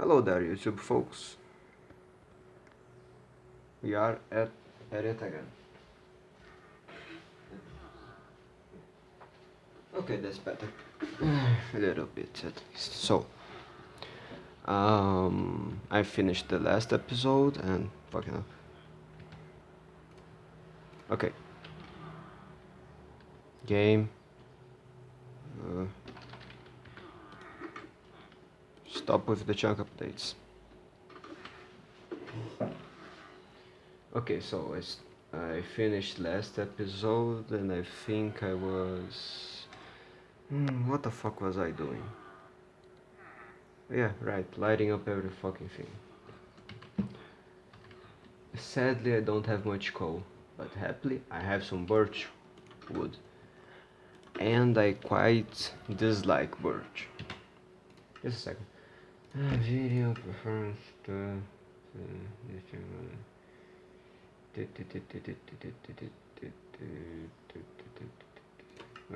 Hello there YouTube folks. We are at, at it again. Okay, that's better. A little bit at least. So, um, I finished the last episode and fucking hell. Okay. Game. Uh, stop with the chunk updates. Okay, so I finished last episode and I think I was... Hmm, what the fuck was I doing? Yeah, right, lighting up every fucking thing. Sadly, I don't have much coal, but happily, I have some birch wood. And I quite dislike birch. Just a second. Uh, video. Uh, uh, thing, uh,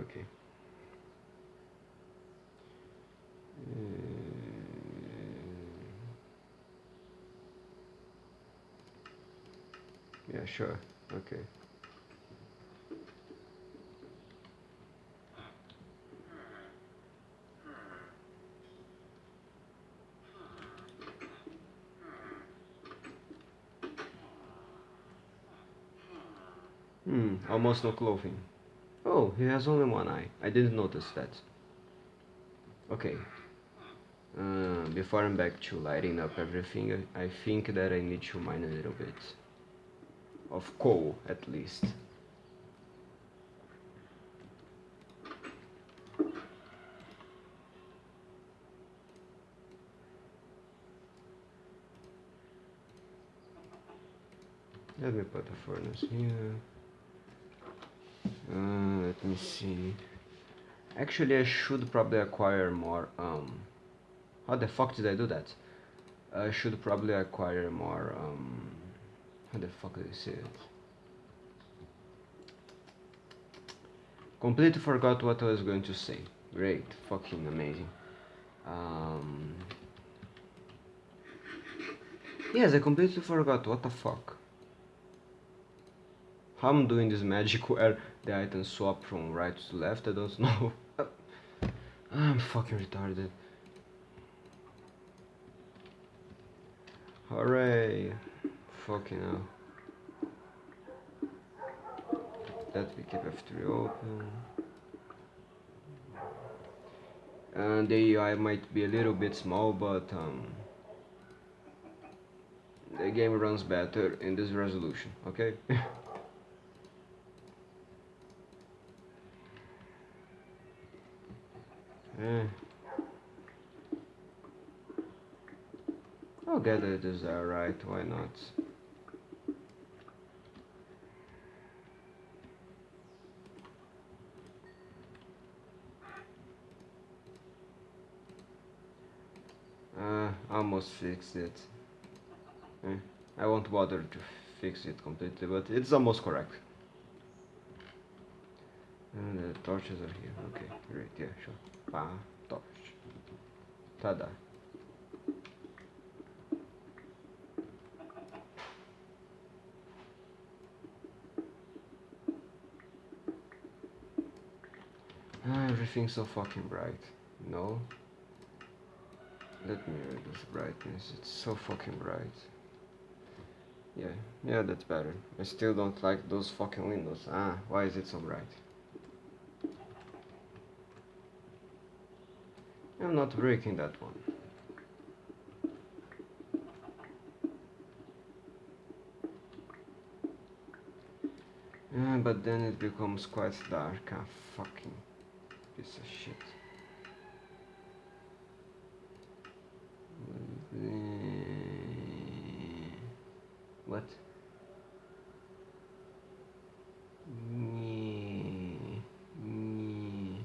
Okay. Uh, yeah, sure. Okay. Hmm, almost no clothing. Oh, he has only one eye. I didn't notice that. Okay. Uh, before I'm back to lighting up everything, I I think that I need to mine a little bit. Of coal, at least. Let me put the furnace here. Uh, let me see. Actually, I should probably acquire more. Um, how the fuck did I do that? I should probably acquire more. Um, how the fuck did I say it? Completely forgot what I was going to say. Great, fucking amazing. Um, yes, I completely forgot. What the fuck? How I'm doing this magic where the items swap from right to left, I don't know. I'm fucking retarded. Hooray! Fucking hell. Let me keep F3 open. And the UI might be a little bit small, but um, the game runs better in this resolution, okay? get it is alright, why not? Uh, almost fixed it. Eh, I won't bother to fix it completely, but it's almost correct. And the torches are here. Okay, great, yeah, sure. Pa, torch. Tada. Everything's so fucking bright. No. Let me reduce brightness. It's so fucking bright. Yeah, yeah, that's better. I still don't like those fucking windows. Ah, why is it so bright? I'm not breaking that one. Yeah, but then it becomes quite dark. Ah, fucking piece of shit. What? Nyeh, nyeh.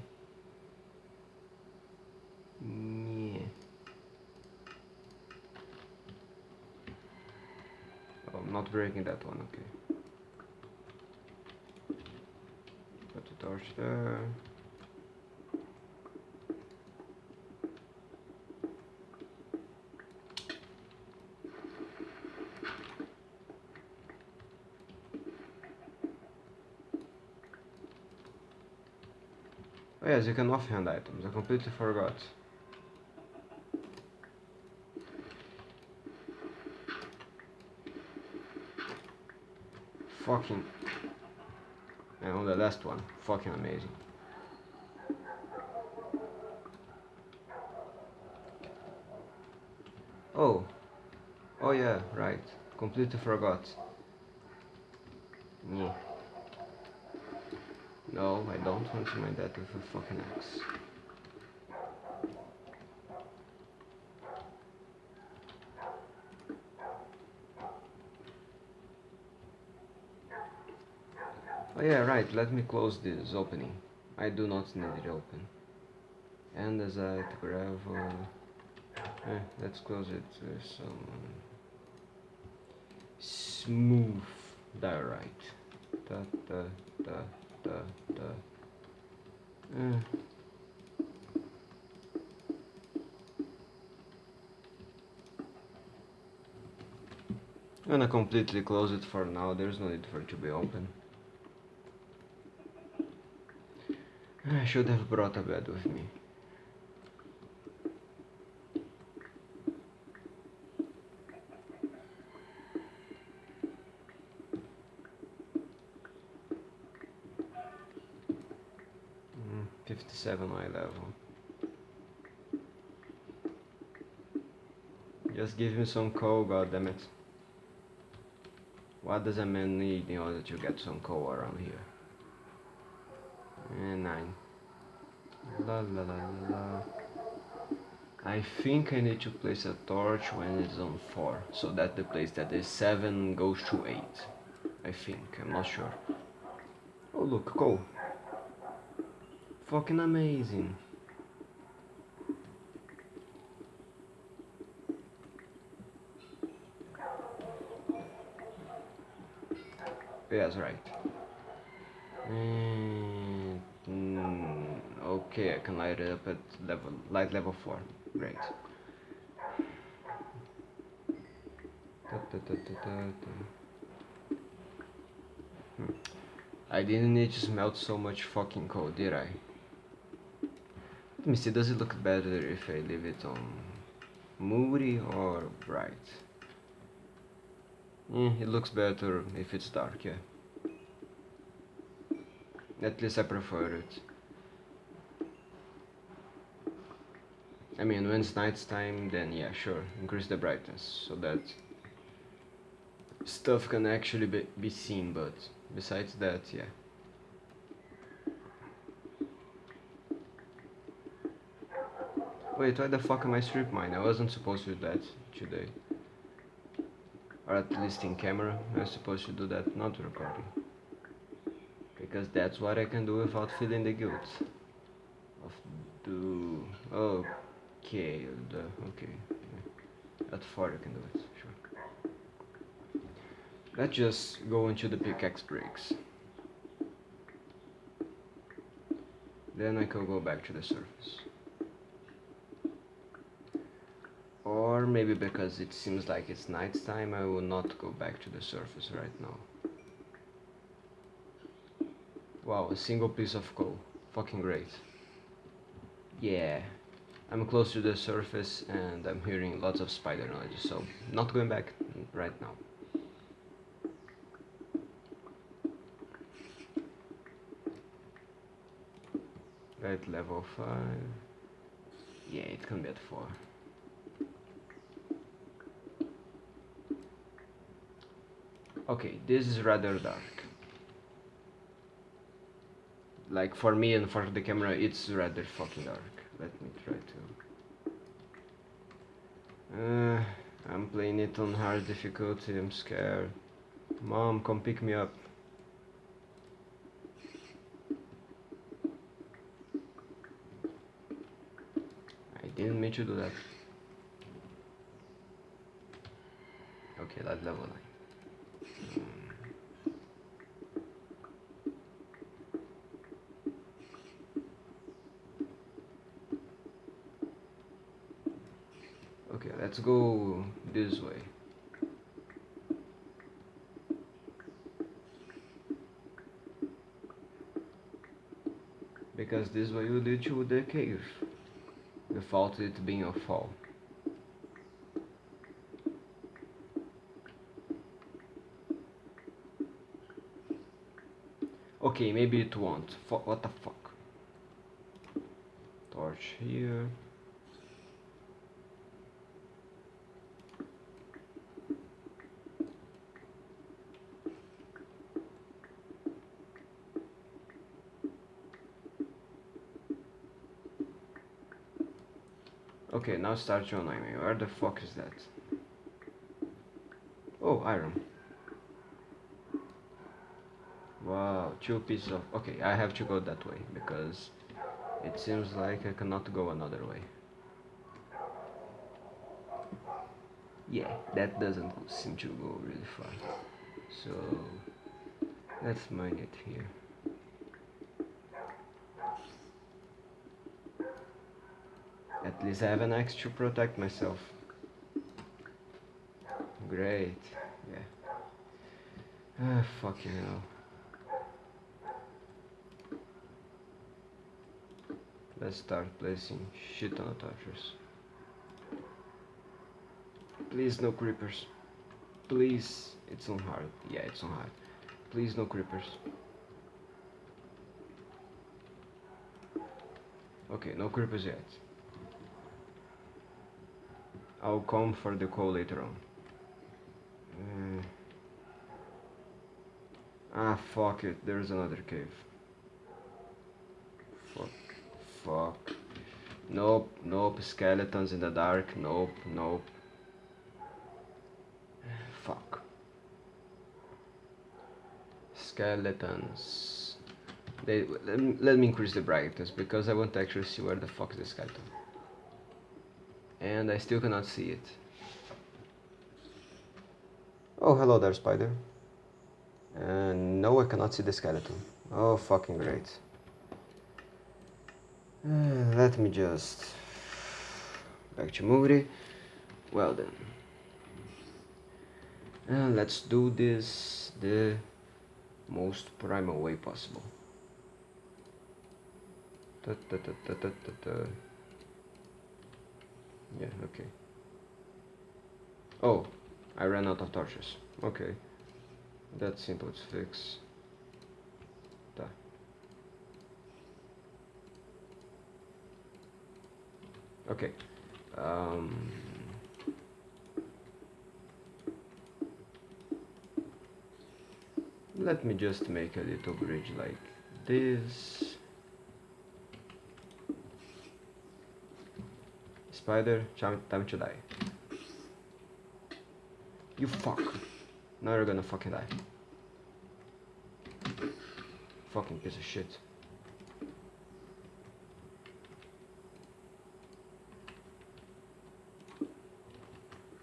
Oh, I'm not breaking that one, okay. Put the torch there. Yes, you can offhand items. I completely forgot. Fucking... And on the last one. Fucking amazing. Oh. Oh yeah, right. Completely forgot. Yeah. No, I don't want to mine that with a fucking axe. Oh yeah, right, let me close this opening. I do not need it open. And as Andesite, gravel... Eh, let's close it with some... Smooth diorite. Da, da, da, da, da. Eh. I'm gonna completely close it for now, there's no need for it to be open. I should have brought a bed with me. Mm, 57 eye level. Just give me some coal, goddammit. What does a man need in order to get some coal around here? And nine. La la la la. I think I need to place a torch when it's on 4, so that the place that is 7 goes to 8. I think, I'm not sure. Oh look, coal. Fucking amazing. Yes, right. And, mm, okay, I can light it up at level light level four. Great. Da, da, da, hmm. I didn't need to smelt so much fucking coal, did I? Me see, does it look better if I leave it on moody or bright? Mm, it looks better if it's dark, yeah. At least I prefer it. I mean, when it's night time, then yeah, sure, increase the brightness so that stuff can actually be, be seen, but besides that, yeah. Wait, why the fuck am I strip mine? I wasn't supposed to do that today. Or at least in camera, I was supposed to do that, not recording because that's what I can do without feeling the guilt of do okay the okay. At four I can do it sure. Let's just go into the pickaxe breaks. Then I can go back to the surface or maybe because it seems like it's night time I will not go back to the surface right now Wow, a single piece of coal. Fucking great. Yeah. I'm close to the surface and I'm hearing lots of spider noises, so not going back right now. At level 5. Yeah, it can be at 4. Okay, this is rather dark. Like for me and for the camera it's rather fucking dark. Let me try to. Uh, I'm playing it on hard difficulty I'm scared. Mom come pick me up. I didn't mean to do that. Okay that level 9 let's go this way Because this way will lead to the cave. Without it being a fall. Okay, maybe it won't. F what the fuck? Torch here. Okay, now start to annoy me. Where the fuck is that? Oh, iron. Wow, two pieces of... Okay, I have to go that way because it seems like I cannot go another way. Yeah, that doesn't seem to go really far. So, let's mine it here. At least I have an axe to protect myself. Great, yeah. Ah, fucking hell. Let's start placing shit on the torches. Please no creepers. Please, it's on hard. Yeah, it's on hard. Please no creepers. Okay, no creepers yet. I'll come for the coal later on. Uh, ah, fuck it. There's another cave. Fuck. Fuck. Nope, nope. Skeletons in the dark. Nope, nope. Fuck. Skeletons. They, let, me, let me increase the brightness because I want to actually see where the fuck is the skeleton and I still cannot see it. Oh, hello there, spider. And no, I cannot see the skeleton. Oh, fucking great. Uh, let me just... Back to moody. Well then. Uh, let's do this the most primal way possible. Da, da, da, yeah, okay. Oh, I ran out of torches. Okay. That's simple to fix. Da. Okay. Um, let me just make a little bridge like this. Spider, time to die. You fuck. Now you're gonna fucking die. Fucking piece of shit.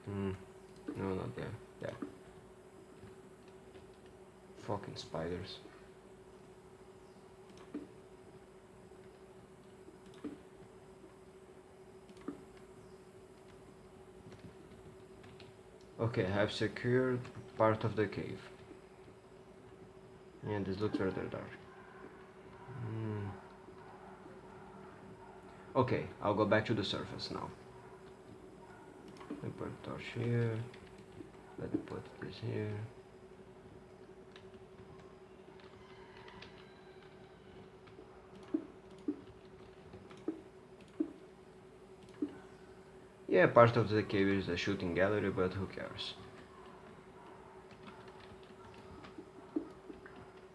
Hmm. No, not there. Yeah. Fucking spiders. Okay, I have secured part of the cave. And this looks rather dark. Mm. Okay, I'll go back to the surface now. Let me put torch here. Let me put this here. Yeah, part of the cave is a shooting gallery, but who cares?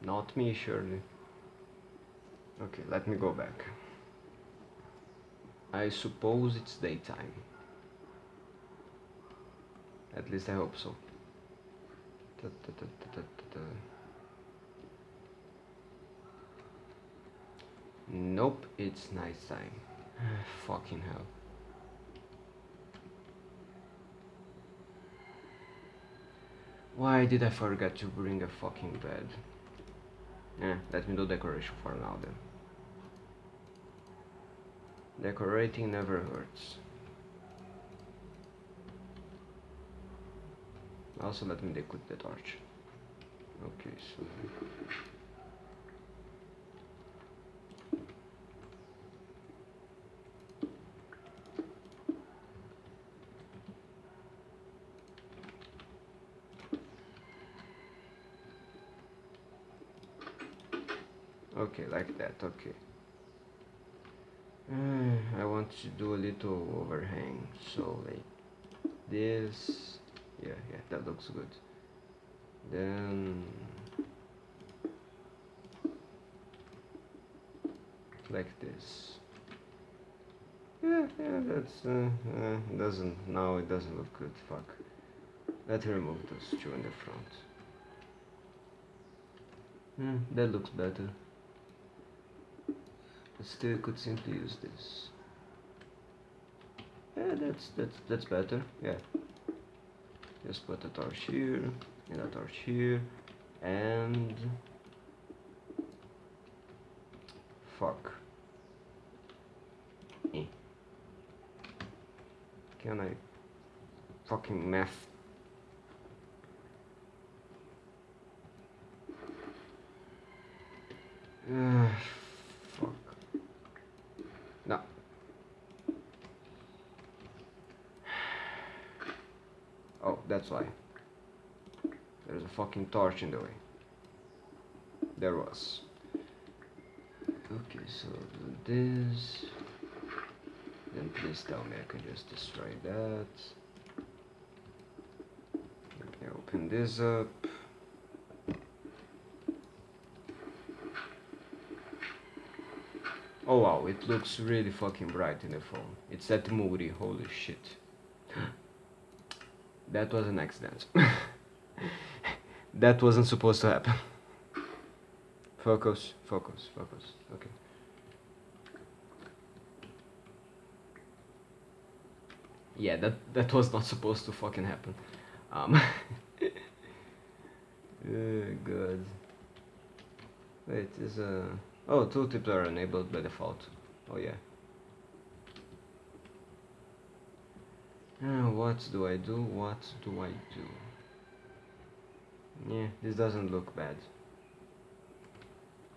Not me, surely. Okay, let me go back. I suppose it's daytime. At least I hope so. Da, da, da, nope, it's nighttime. Fucking hell. Why did I forget to bring a fucking bed? Eh, let me do decoration for now then. Decorating never hurts. Also let me decoot the torch. Okay, so... Okay, like that, okay. Uh, I want to do a little overhang, so like this. Yeah, yeah, that looks good. Then like this. Yeah, yeah, that's uh, uh, doesn't now it doesn't look good. Fuck. Let's remove those two in the front. Hmm, that looks better. Still could simply use this. Yeah, that's that's that's better. Yeah. Just put a torch here and a torch here and fuck. Eh. Can I fucking math Uh, fuck. No. Oh, that's why. There's a fucking torch in the way. There was. Okay, so do this. Then please tell me I can just destroy that. Okay, open this up. Oh wow, it looks really fucking bright in the phone. It's that moody, holy shit. that was an accident. that wasn't supposed to happen. Focus, focus, focus, okay. Yeah, that, that was not supposed to fucking happen. Um, good. Wait, is a... Uh... Oh, tooltips are enabled by default. Oh yeah. Uh, what do I do? What do I do? Yeah, this doesn't look bad.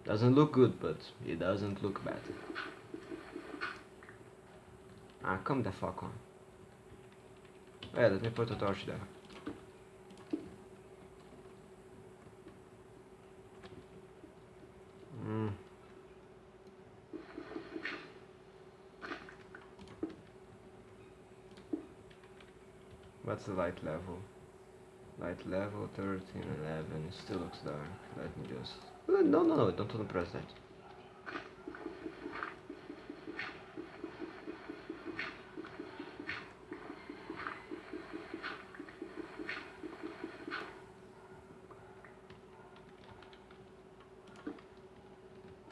Doesn't look good, but it doesn't look bad. Ah, come the fuck on. Yeah, let me put a torch there. Hmm. What's the light level? Light level 13, 11, it still looks dark. Let me just... Uh, no, no, no, don't to press that.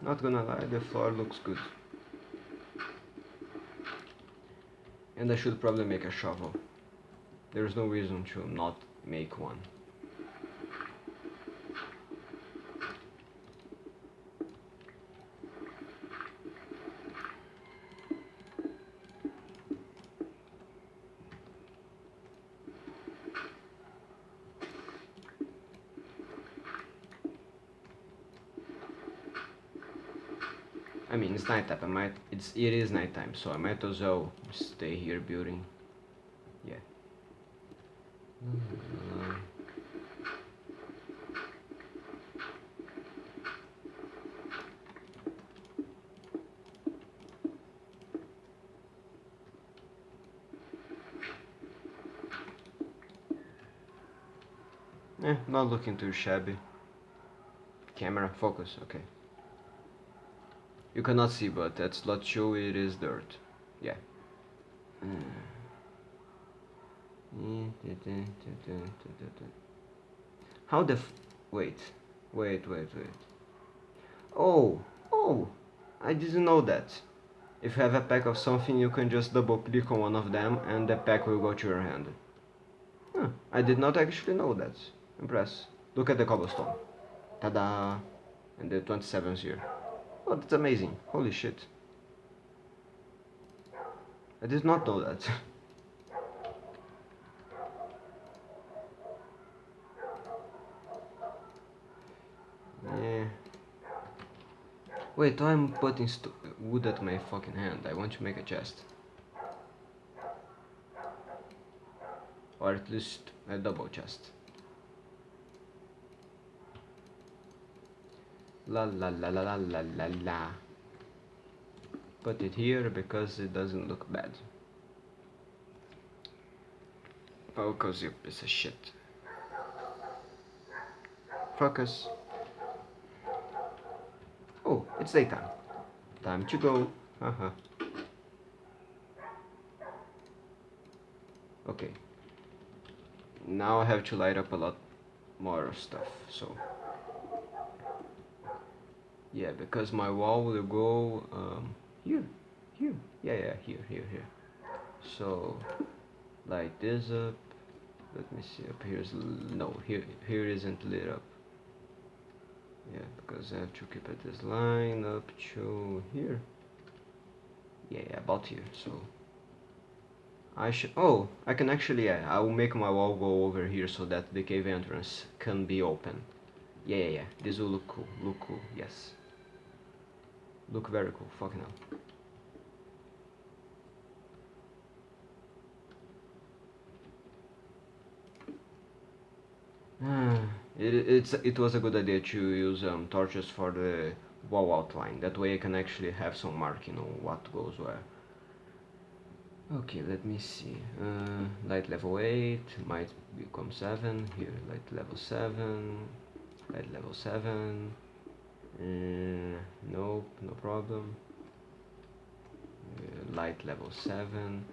Not gonna lie, the floor looks good. And I should probably make a shovel. There's no reason to not make one. I mean, it's nighttime. I might. It's it is nighttime, so I might as well stay here building. Yeah. Eh, not looking too shabby. Camera, focus, okay. You cannot see, but that's not show it is dirt. Yeah. How the wait, wait, wait, wait. Oh, oh, I didn't know that. If you have a pack of something, you can just double click on one of them and the pack will go to your hand. Huh, I did not actually know that. Impress. Look at the cobblestone. Ta-da! And the 27's here. Oh, that's amazing. Holy shit. I did not know that. yeah. Wait, I'm putting wood at my fucking hand. I want to make a chest. Or at least a double chest. La la la la la la la la. Put it here because it doesn't look bad. Focus, you piece of shit. Focus. Oh, it's daytime. Time to go. Haha. okay. Now I have to light up a lot more stuff, so yeah because my wall will go um, here here. Yeah yeah here here here. So light this up. Let me see up here's no here here isn't lit up. Yeah because I have to keep it this line up to here. Yeah, yeah about here so. I should oh I can actually yeah I will make my wall go over here so that the cave entrance can be open. Yeah yeah yeah this will look cool look cool yes Look very cool, fucking hell. it, it's, it was a good idea to use um, torches for the wall outline. That way I can actually have some marking on what goes where. Okay, let me see. Uh, light level 8 might become 7. Here, light level 7. Light level 7. Uh, nope, no problem. Uh, light level 7.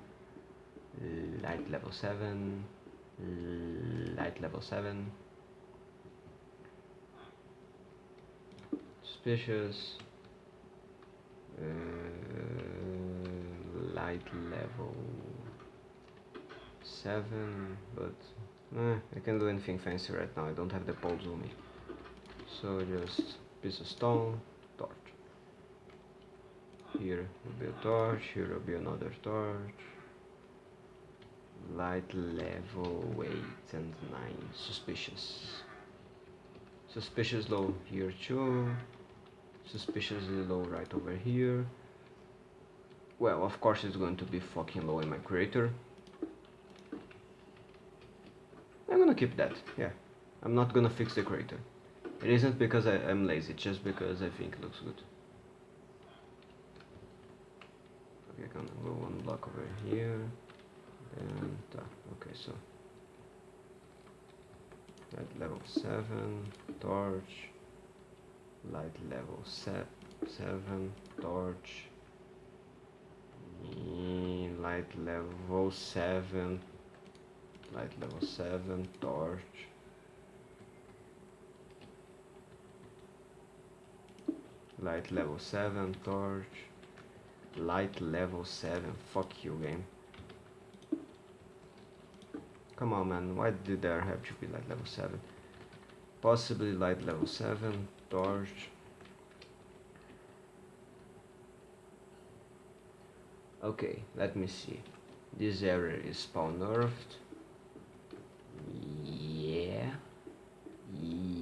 Light level 7. Light level 7. Suspicious. Uh, light level 7, but eh, I can't do anything fancy right now, I don't have the poles on me. So just piece of stone, torch. Here will be a torch, here will be another torch. Light level 8 and 9, suspicious. Suspicious low here too. Suspiciously low right over here. Well, of course it's going to be fucking low in my crater. I'm gonna keep that, yeah. I'm not gonna fix the crater. It isn't because I, am lazy, just because I think it looks good. Okay, gonna go one block over here. And, uh, okay, so. Light level 7, torch. Light level se 7, torch. Light level 7. Light level 7, torch. Light level 7, torch. Light level 7, fuck you game. Come on man, why did there have to be light level 7? Possibly light level 7, torch. Okay, let me see. This area is spawn nerfed. Yeah. yeah.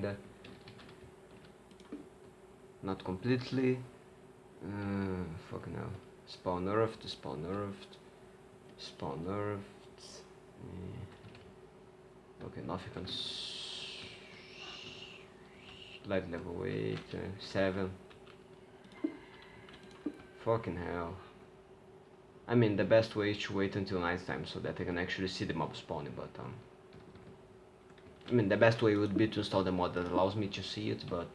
Kinda. Not completely. Uh, fucking hell. Spawn nerfed spawn nerfed spawn nerfed. Uh, okay nothing can light level 8 uh, 7 fucking hell. I mean the best way is to wait until night time so that I can actually see the mob spawning but um I mean, the best way would be to install the mod that allows me to see it, but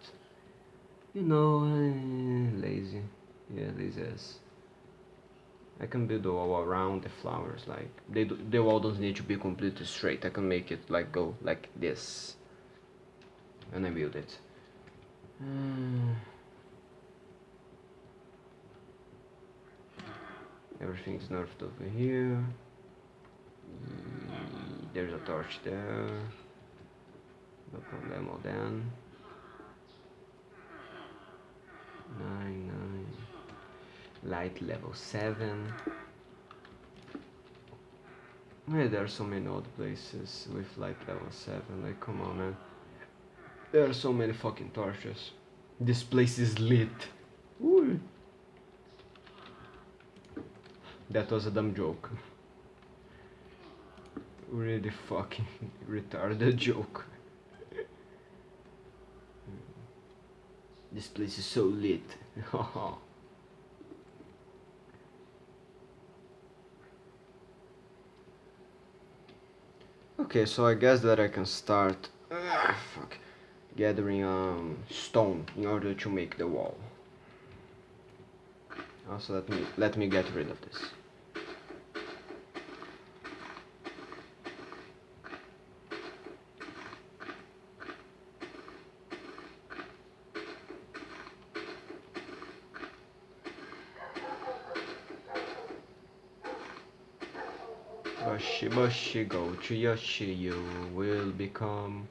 you know, eh, lazy. Yeah, lazy as. I can build the wall around the flowers, like they do, the wall doesn't need to be completely straight. I can make it like go like this, and I build it. Everything's nerfed over here. There's a torch there no problemo then 9 9 light level 7 yeah, there are so many odd places with light level 7 like come on man. There are so many fucking torches. This place is lit. Ooh. that was a dumb joke. Really fucking retarded joke. This place is so lit. okay, so I guess that I can start uh, fuck, gathering um, stone in order to make the wall. Also, let me let me get rid of this. Bashi bashi go to Yoshi you will become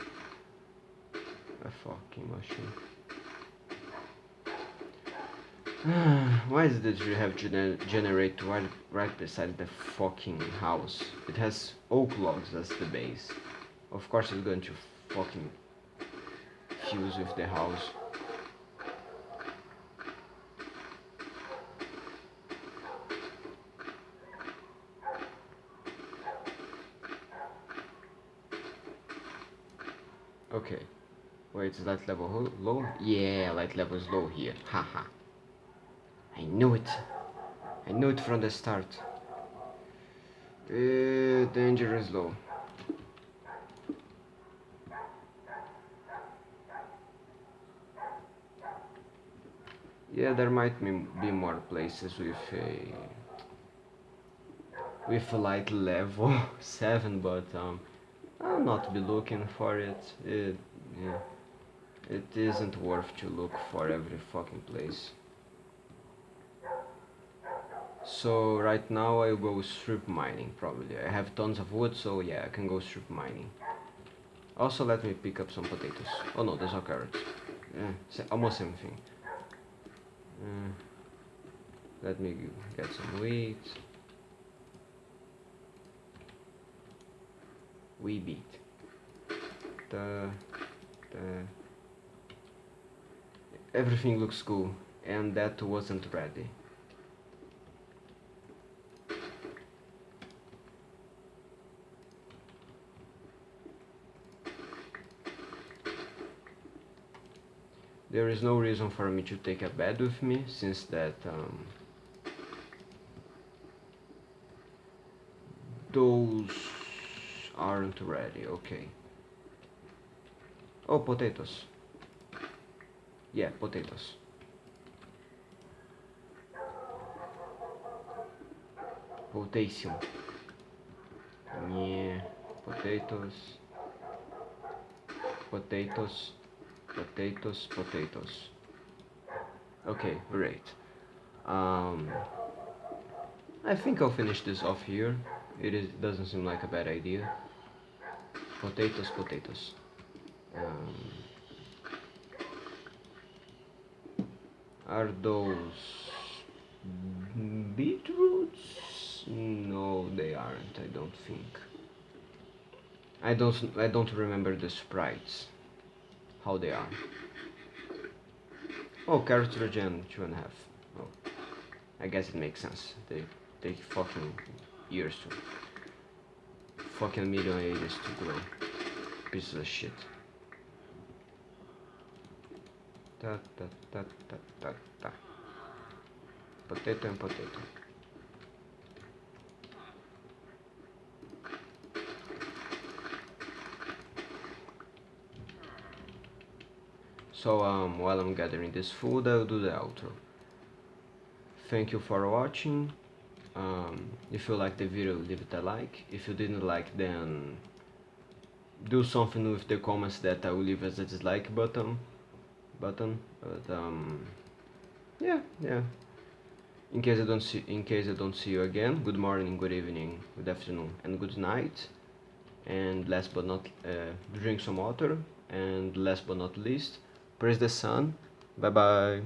a fucking machine. Why does the tree have gener generate right, right beside the fucking house? It has oak logs as the base. Of course it's going to fucking fuse with the house. Okay. Wait, is light level low? Yeah, light level is low here. Haha. I knew it. I knew it from the start. Uh, danger is low. Yeah, there might be more places with a with a light level 7, but um, I'll not be looking for it. It, yeah, it isn't worth to look for every fucking place. So right now I go strip mining probably. I have tons of wood, so yeah, I can go strip mining. Also let me pick up some potatoes. Oh no, there's no carrots. Yeah, almost same thing. Uh, let me get some wheat. we beat the, the everything looks cool and that wasn't ready There is no reason for me to take a bed with me since that um, those aren't ready, okay. Oh, potatoes. Yeah, potatoes. Potassium. Yeah, potatoes. Potatoes. Potatoes, potatoes. Okay, great. Um, I think I'll finish this off here. It is, doesn't seem like a bad idea potatoes, potatoes. Um, are those beetroots? No, they aren't. I don't think. I don't. I don't remember the sprites. How they are. Oh, carrots regen two and a half. Oh, I guess it makes sense. They take fucking years to fucking million ages to grow. Piece of shit. Ta ta ta ta ta ta. Potato and potato. So um, while I'm gathering this food, I'll do the outro. Thank you for watching um, if you like the video leave it a like if you didn't like then do something with the comments that I will leave as a dislike button button but um, yeah yeah. In case I don't see in case I don't see you again good morning good evening good afternoon and good night. And last but not uh, drink some water. And last but not least praise the sun. Bye bye